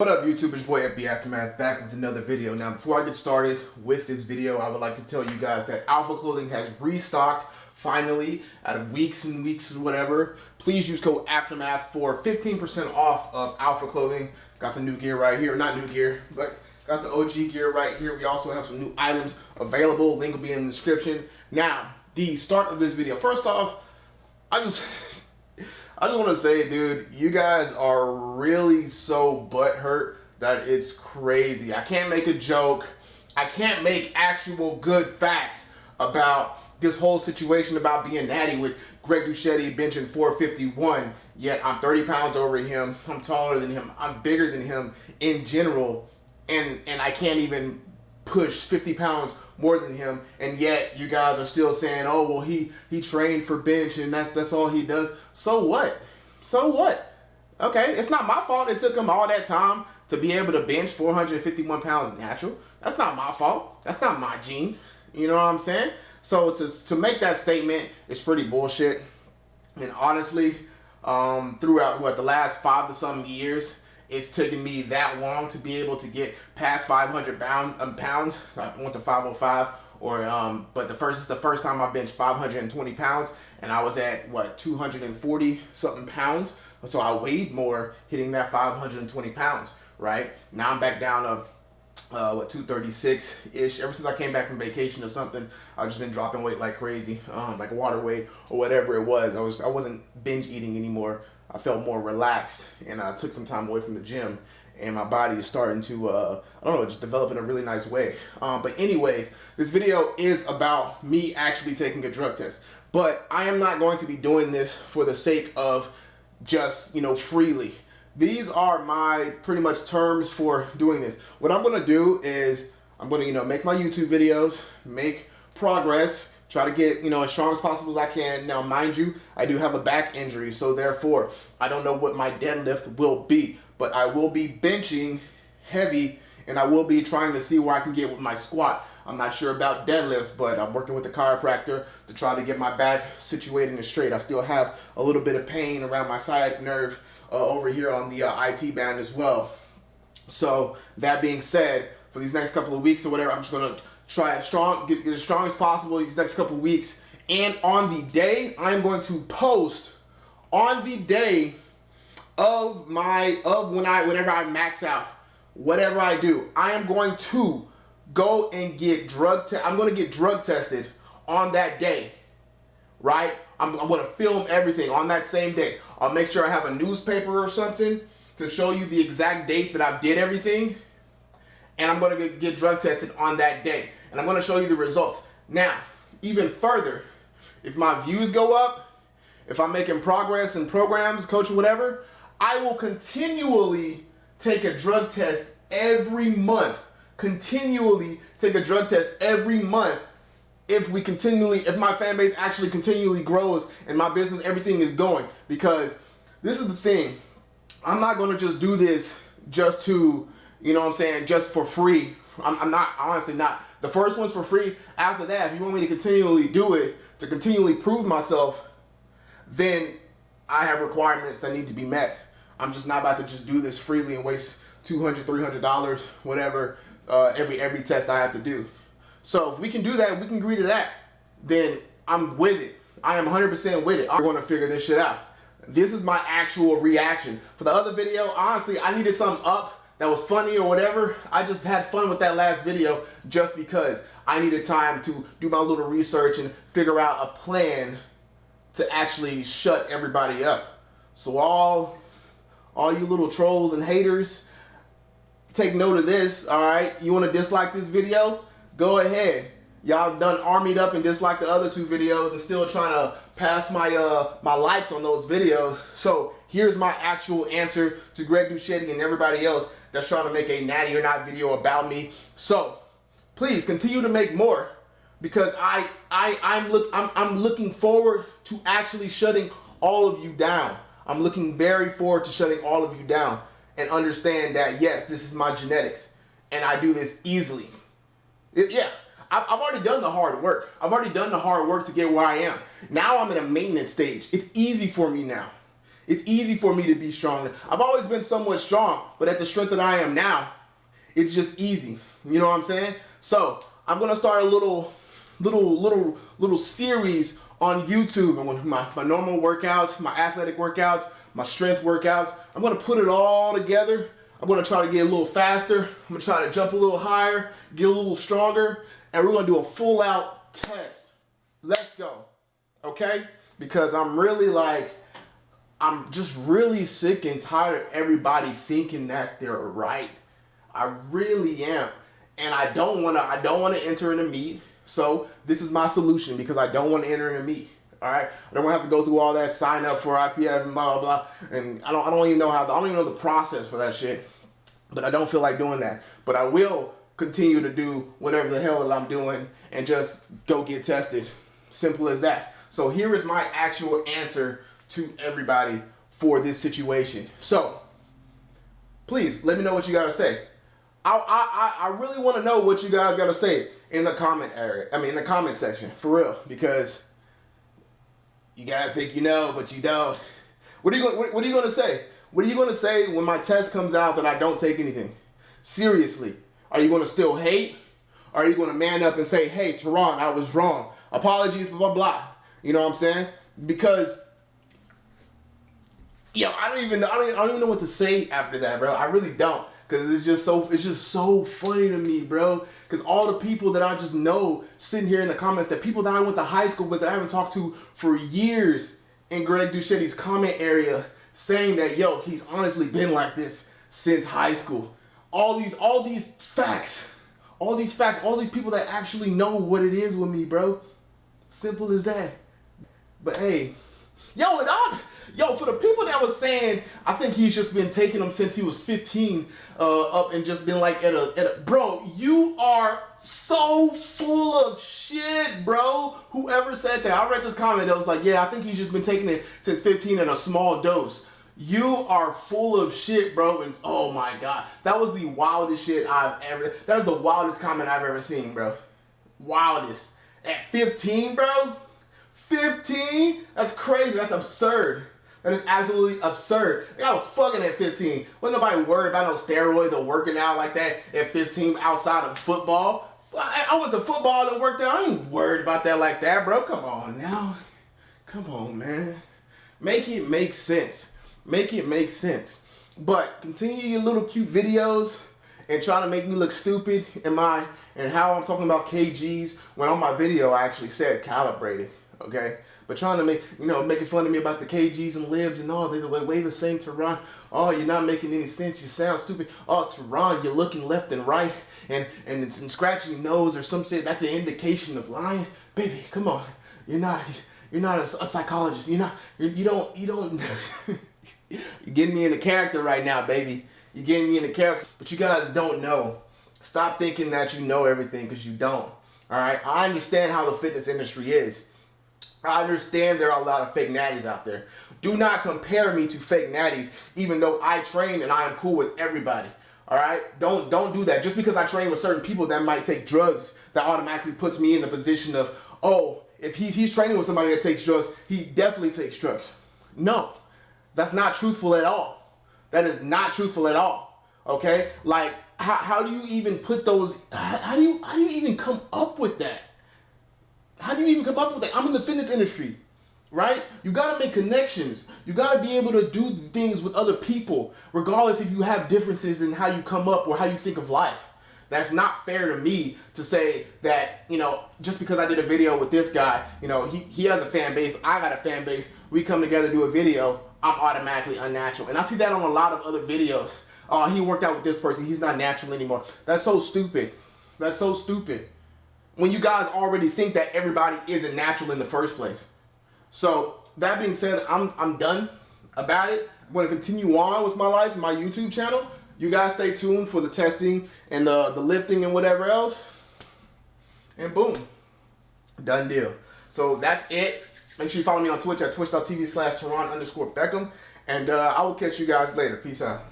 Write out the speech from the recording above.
What up YouTube, it's boy FB Aftermath back with another video. Now before I get started with this video, I would like to tell you guys that Alpha Clothing has restocked finally out of weeks and weeks and whatever. Please use code Aftermath for 15% off of Alpha Clothing. Got the new gear right here, not new gear, but got the OG gear right here. We also have some new items available. Link will be in the description. Now, the start of this video. First off, I just I just want to say, dude, you guys are really so butthurt that it's crazy. I can't make a joke. I can't make actual good facts about this whole situation about being natty with Greg Doucette benching 451. Yet I'm 30 pounds over him. I'm taller than him. I'm bigger than him in general. And, and I can't even push 50 pounds more than him. And yet you guys are still saying oh well he he trained for bench and that's that's all he does. So what? So what? Okay it's not my fault it took him all that time to be able to bench 451 pounds natural. That's not my fault. That's not my genes. You know what i'm saying? So to to make that statement is pretty bullshit. And honestly um throughout what the last five to some years it's taken me that long to be able to get past 500 pound, um, pounds. I went to 505 or um, but the first is the first time I benched 520 pounds and I was at what 240 something pounds. So I weighed more hitting that 520 pounds, right? Now I'm back down to uh, what 236 ish ever since I came back from vacation or something I've just been dropping weight like crazy um, like water weight or whatever it was I was I wasn't binge eating anymore I felt more relaxed and I took some time away from the gym and my body is starting to, uh, I don't know, just develop in a really nice way. Um, but anyways, this video is about me actually taking a drug test. But I am not going to be doing this for the sake of just, you know, freely. These are my pretty much terms for doing this. What I'm going to do is I'm going to, you know, make my YouTube videos, make progress, try to get you know as strong as possible as I can. Now, mind you, I do have a back injury, so therefore I don't know what my deadlift will be, but I will be benching heavy, and I will be trying to see where I can get with my squat. I'm not sure about deadlifts, but I'm working with the chiropractor to try to get my back situated and straight. I still have a little bit of pain around my sciatic nerve uh, over here on the uh, IT band as well. So that being said, for these next couple of weeks or whatever, I'm just gonna try as strong, get, get as strong as possible these next couple weeks. And on the day, I'm going to post on the day of my of when I whenever I max out, whatever I do, I am going to go and get drug I'm going to get drug tested on that day. Right? I'm, I'm going to film everything on that same day. I'll make sure I have a newspaper or something to show you the exact date that I did everything. And I'm going to get, get drug tested on that day and I'm going to show you the results. Now, even further, if my views go up, if I'm making progress in programs, coaching, whatever, I will continually take a drug test every month. Continually take a drug test every month if we continually, if my fan base actually continually grows and my business, everything is going. Because this is the thing, I'm not going to just do this just to, you know what I'm saying, just for free. I'm, I'm not, honestly not. The first one's for free. After that, if you want me to continually do it, to continually prove myself, then I have requirements that need to be met. I'm just not about to just do this freely and waste $200, $300, whatever, uh, every, every test I have to do. So if we can do that, we can agree to that, then I'm with it. I am 100% with it. I'm going to figure this shit out. This is my actual reaction. For the other video, honestly, I needed something up that was funny or whatever. I just had fun with that last video just because I needed time to do my little research and figure out a plan to actually shut everybody up. So all, all you little trolls and haters, take note of this, all right? You want to dislike this video? Go ahead. Y'all done armied up and disliked the other two videos and still trying to pass my uh my likes on those videos. So here's my actual answer to Greg Doucette and everybody else that's trying to make a natty or not video about me. So please continue to make more because I I I'm look I'm I'm looking forward to actually shutting all of you down. I'm looking very forward to shutting all of you down and understand that yes, this is my genetics and I do this easily. It, yeah, I've, I've already done the hard work. I've already done the hard work to get where I am. Now I'm in a maintenance stage. It's easy for me now. It's easy for me to be strong. I've always been somewhat strong, but at the strength that I am now, it's just easy. You know what I'm saying? So I'm gonna start a little, little, little, little series on YouTube and my, my normal workouts, my athletic workouts, my strength workouts. I'm gonna put it all together. I'm gonna try to get a little faster. I'm gonna try to jump a little higher, get a little stronger, and we're gonna do a full out test. Let's go, okay? Because I'm really like, I'm just really sick and tired of everybody thinking that they're right. I really am. And I don't wanna, I don't wanna enter in a meet. So this is my solution because I don't want to enter in a meet. All right, I don't want to have to go through all that sign up for IPF and blah blah blah, and I don't I don't even know how I don't even know the process for that shit. But I don't feel like doing that. But I will continue to do whatever the hell that I'm doing and just go get tested. Simple as that. So here is my actual answer to everybody for this situation. So please let me know what you got to say. I, I, I really want to know what you guys got to say in the comment area. I mean, in the comment section, for real, because you guys think you know, but you don't. What are you going? What, are you going to say? What are you going to say when my test comes out that I don't take anything? Seriously, are you going to still hate? Or are you going to man up and say, "Hey, Teron, I was wrong. Apologies, blah blah blah." You know what I'm saying? Because yo, I don't even I don't, I don't even know what to say after that, bro. I really don't. Cause it's just so it's just so funny to me, bro. Cause all the people that I just know sitting here in the comments, that people that I went to high school with that I haven't talked to for years in Greg Duchetti's comment area saying that yo, he's honestly been like this since high school. All these all these facts, all these facts, all these people that actually know what it is with me, bro. Simple as that. But hey, yo, Yo, for the people that was saying, I think he's just been taking them since he was 15 uh, up and just been like, at a, at a, bro, you are so full of shit, bro. Whoever said that, I read this comment that was like, yeah, I think he's just been taking it since 15 at a small dose. You are full of shit, bro. And oh my God, that was the wildest shit I've ever, that is the wildest comment I've ever seen, bro. Wildest. At 15, bro? 15? That's crazy. That's absurd. That is absolutely absurd. Like, I was fucking at 15. Wasn't nobody worried about no steroids or working out like that at 15 outside of football. I, I went to football and worked out. I ain't worried about that like that, bro. Come on now. Come on, man. Make it make sense. Make it make sense. But continue your little cute videos and trying to make me look stupid in my and how I'm talking about kgs when on my video I actually said calibrated. Okay. But trying to make, you know, making fun of me about the KGs and libs and all, they the way the same Teron. Oh, you're not making any sense. You sound stupid. Oh, Teron, you're looking left and right and, and, and scratching your nose or some shit. That's an indication of lying. Baby, come on. You're not, you're not a, a psychologist. You're not, you're, you don't, you don't, you're getting me in the character right now, baby. You're getting me in the character, but you guys don't know. Stop thinking that you know everything because you don't. All right. I understand how the fitness industry is. I understand there are a lot of fake natties out there. Do not compare me to fake natties, even though I train and I am cool with everybody. All right, don't don't do that. Just because I train with certain people that might take drugs, that automatically puts me in the position of, oh, if he's he's training with somebody that takes drugs, he definitely takes drugs. No, that's not truthful at all. That is not truthful at all. Okay, like how, how do you even put those? How, how do you how do you even come up with that? How do you even come up with that? I'm in the fitness industry, right? You got to make connections. You got to be able to do things with other people, regardless if you have differences in how you come up or how you think of life. That's not fair to me to say that, you know, just because I did a video with this guy, you know, he, he has a fan base, I got a fan base, we come together do a video, I'm automatically unnatural. And I see that on a lot of other videos. Oh, he worked out with this person, he's not natural anymore. That's so stupid. That's so stupid when you guys already think that everybody isn't natural in the first place. So that being said, I'm, I'm done about it. I'm going to continue on with my life, my YouTube channel. You guys stay tuned for the testing and the, the lifting and whatever else. And boom, done deal. So that's it. Make sure you follow me on Twitch at twitch.tv slash Teron underscore Beckham. And uh, I will catch you guys later. Peace out.